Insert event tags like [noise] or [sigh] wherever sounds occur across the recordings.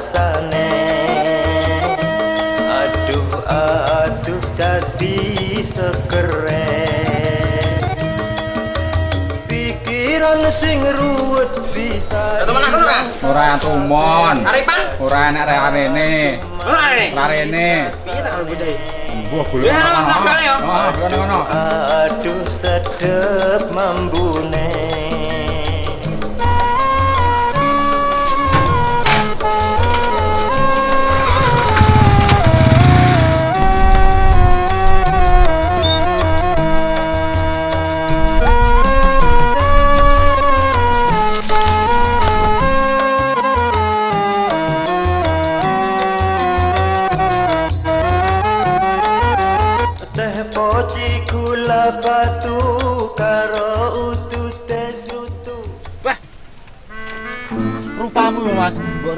rasane aduh aduh dadi sekeren pikiran sing ruwet bisa ora? Ora tumon. Aripan? Ora enak rene. Ora. Rene. Piye tak golek. Ya, no. Oh, ngono aduh sedep membune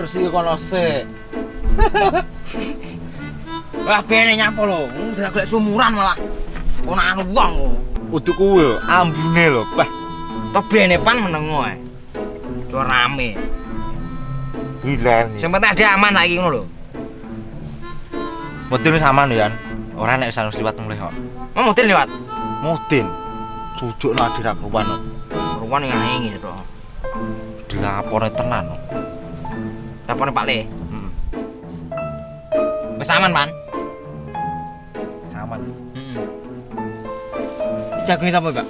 Resi kono sik. Wah, bene nyapa lho. Udah golek sumuran malah. Ponakan wong kok. Udu kuwi ambune lho, Bah. Toh bene pan menengo ae. Cuma rame. Sing penting ada aman lagi ngono lho. Mudin wis aman Yan. Ora nek sanus liwat mulih kok. Mau mutin lewat. Mudin. Sujuk nak dirak ruwan. Ruwan yang ngengi to. Dilapore tenan. Lapor Pak Le. Heeh. Wis aman, Pan. Aman. Heeh. Jagunge sapa, Pak?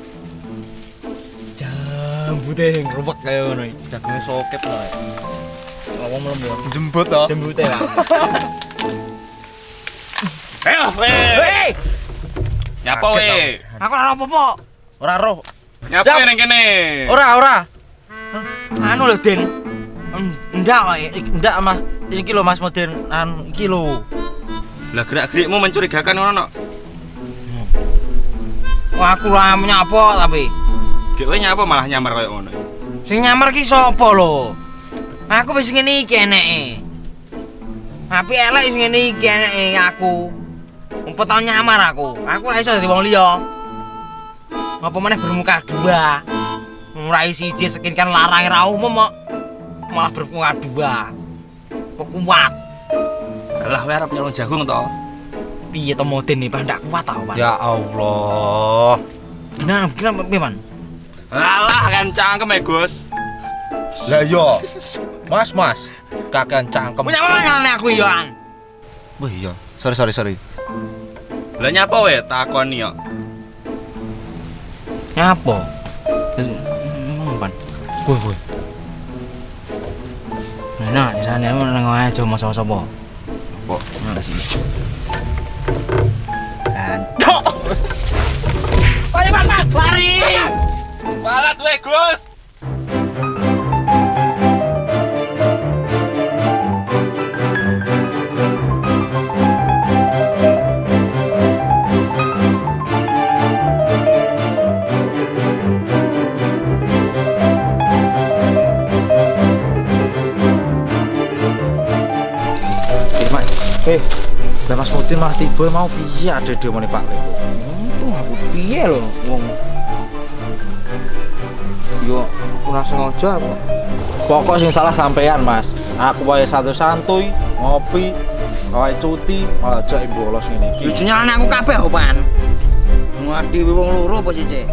Jambute ngrubek kaya ngono iki. Jagunge sokep lho. Ngomong mlembu. Jembut to. Jembute, Pak. Ayo, [laughs] weh. Hei, Nyapa weh? aku ora apa-apa. Ora roh. Nyapa ning kene? Ora, ora. Anu lho, Den. Ndak kok. Ndak, Mas. Iki lho Mas Mudin, anu iki lho. Lah gerak-gerikmu mencurigakan ngono no. Wah, aku ora nyapa tapi. Dhewe nyapa malah nyamar koyo ngono. Sing nyamar ki sapa lho? Aku wis ngene iki eneke. Tapi elek wis ngene iki eneke aku. Umpet tau nyamar aku. Aku ora iso dadi wong liya. Apa meneh bermuka dua. Ngurai siji sekin kan larang ra umum kok. Malah bermuka dua. Pekuat. Lah kowe arep nyolong jagung to? Piye to moden nih, Pak? Ndak kuat tau, Pak. Ya Allah. Gimana, gimana, Man? Alah kan cangkem ya, Gus. Lah yo. Mas, Mas. Kakean cangkem. Punya apa nyalane aku iya, An? Wah iya. Sorry, sorry, sorry. Lah nyapa weh takoni yo. Nyapa? Woi, woi. Nah, di sana emang nengok aja cuma sama-sama. Apa? Di sini. Cok! Ayo, Pan, Pan! Lari! Balat weh, Gus. Lah Mudin malah tiba mau piye ada dia meneh Pak Leko. Untung aku piye lho, wong. Yo, ora sengaja apa. Pokok sing salah sampean, Mas. Aku wae satu santuy, ngopi, wae cuti, malah jak bolos ngene Yo iki. nyalane aku kabeh, kok, Pan. Ngadi wong loro apa sih, Cek?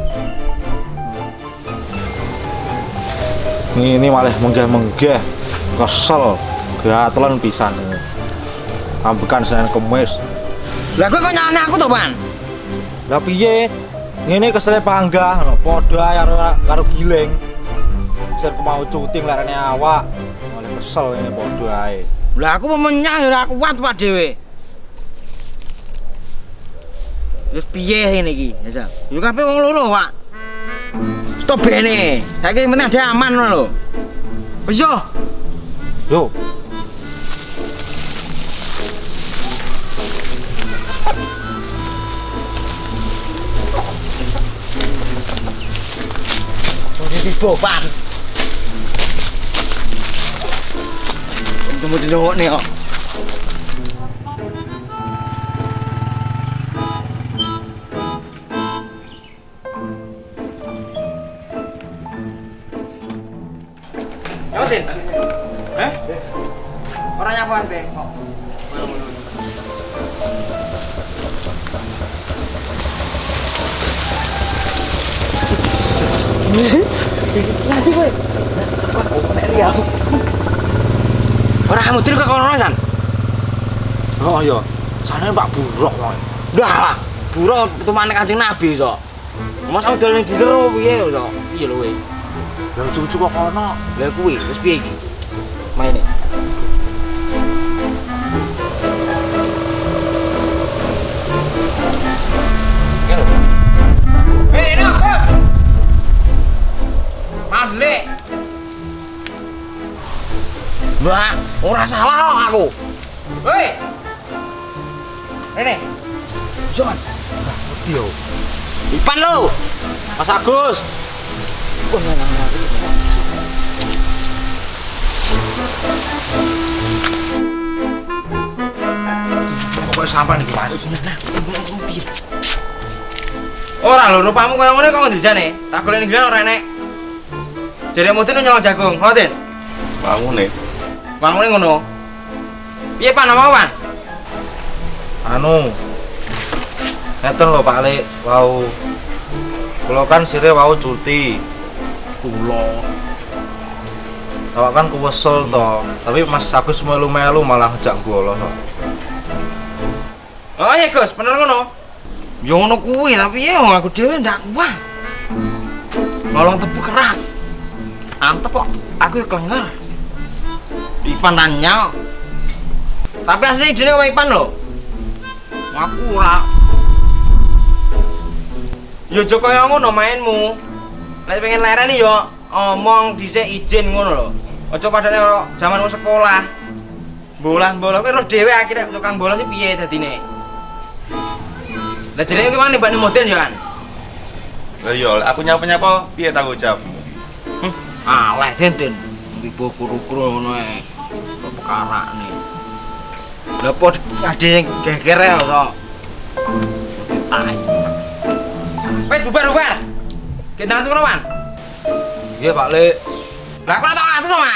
Ini malah menggeh-menggeh. Kesel. Gatelan pisan. Ambekan Senin Kemis. Lah kowe kok nyalane aku to, Pan? Lah piye? Ngene kesele panggah, ngono, padha karo karo giling. Sir mau cuti nglarene awak. Malah kesel ngene padha ae. Lah aku memenyang ora kuat Pak dhewe. Wis piye ngene iki? Ya, Sak? Yo kabeh wong loro, Pak. Stop bene. Saiki penting ada aman lho. Wis yo. Yo, Posisi boban. Tunggu dulu nih kok. Ora nyapa Mas Be. Kok. Nanti kowe. Nek riau. Ora kamu ke kono san. Oh iya. Sana Pak Buruk kok. Udah lah. Buro temane Kanjeng Nabi sok. Mas aku dolen diler piye sok. Piye lho kowe? Lah cucu kok kono. Lah kuwi wis piye iki? Maine. Mbak, ora salah kok aku. Hei. Rene. Jon. Ngerti yo. Ipan lo. Mas Agus. Wah, nang nang. Kok sampean iki, Mas? Ora lho, rupamu koyo ngene kok ndijane. Tak golek ning ora enek. Jare mudin nyolong jagung, ngoten. Bangun nih. Bangune ngono. Piye Pan nama Pan? Anu. Ngeten lho Pak Lek, wau Kula kan sire wau cuti. Kula. Awak kan kuwesel to, tapi Mas Agus melu-melu malah ngejak kok. Oh iya Gus, bener ngono. Yo ngono kuwi, tapi ya aku dhewe ndak kuat. Nolong tebu keras. Antep kok, aku ya klenger. Ipan nanya. Tapi asli dene kok Ipan lho. Aku ora. Yo Joko yang ngono mainmu. Nek pengen lereni yo omong dhisik izin ngono lho. Aja padane karo jamanmu sekolah. Bola-bola kowe roh dhewe akhirnya tukang bola sih piye dadine. Lah jenenge ki mana mbak model ya kan? Lah iya, lek aku nyapa-nyapa piye tanggung jawabmu? Hm, aleh denten. Ibu kuru-kuru ngono ae. Kok perkara nih. Lah pod ada yang geger ya kok. Tai. Wes bubar bubar. Kita nanti Wan. Iya Pak Lek. Lah aku tau atus sama.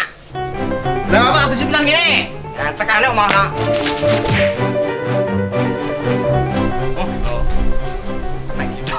Lah aku atus pisan gini. Ya cekane kok malah. Oh. oh. Nek [laughs] gitu.